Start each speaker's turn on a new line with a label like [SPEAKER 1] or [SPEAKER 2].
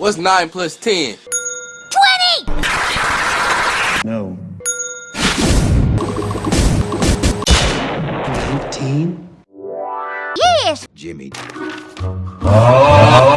[SPEAKER 1] What's 9 plus 10?
[SPEAKER 2] 20!
[SPEAKER 3] No.
[SPEAKER 4] 19?
[SPEAKER 2] Yes!
[SPEAKER 3] Jimmy. Oh.